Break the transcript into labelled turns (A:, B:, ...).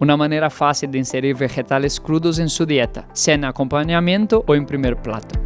A: una manera fácil de inserir vegetales crudos en su dieta, sea en acompañamiento o en primer plato.